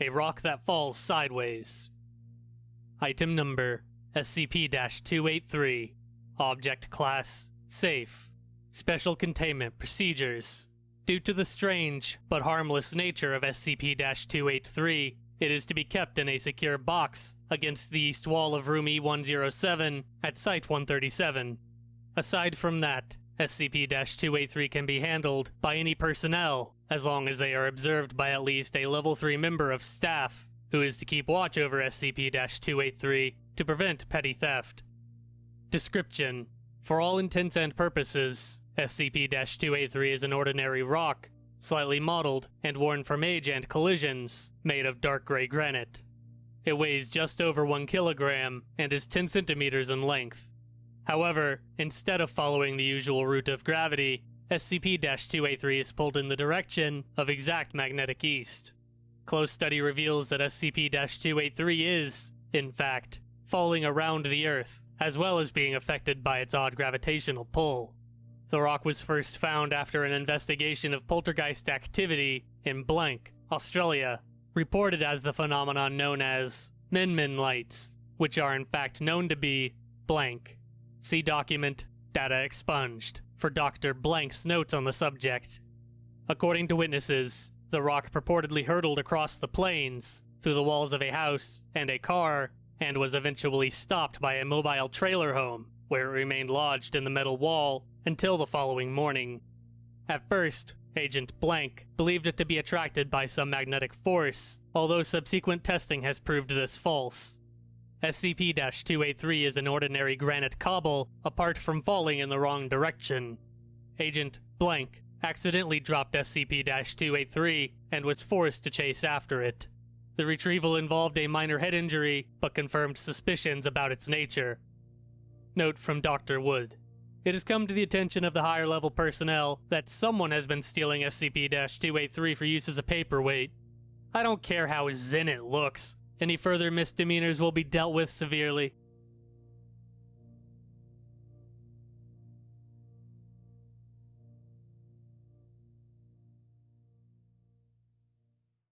a rock that falls sideways. Item number SCP 283. Object Class Safe. Special Containment Procedures. Due to the strange but harmless nature of SCP 283, it is to be kept in a secure box against the east wall of room E107 at Site 137. Aside from that, SCP 283 can be handled by any personnel as long as they are observed by at least a level 3 member of staff who is to keep watch over SCP 283 to prevent petty theft. Description For all intents and purposes, SCP 283 is an ordinary rock, slightly mottled and worn from age and collisions, made of dark gray granite. It weighs just over 1 kilogram and is 10 centimeters in length. However, instead of following the usual route of gravity, SCP 283 is pulled in the direction of exact magnetic east. Close study reveals that SCP 283 is, in fact, falling around the Earth, as well as being affected by its odd gravitational pull. The rock was first found after an investigation of poltergeist activity in Blank, Australia, reported as the phenomenon known as Min Min lights, which are in fact known to be blank. See document Data expunged for Dr. Blank's notes on the subject. According to witnesses, the rock purportedly hurtled across the plains, through the walls of a house and a car, and was eventually stopped by a mobile trailer home, where it remained lodged in the metal wall until the following morning. At first, Agent Blank believed it to be attracted by some magnetic force, although subsequent testing has proved this false. SCP 283 is an ordinary granite cobble, apart from falling in the wrong direction. Agent Blank accidentally dropped SCP 283 and was forced to chase after it. The retrieval involved a minor head injury, but confirmed suspicions about its nature. Note from Dr. Wood. It has come to the attention of the higher level personnel that someone has been stealing SCP 283 for use as a paperweight. I don't care how zen it looks, any further misdemeanors will be dealt with severely.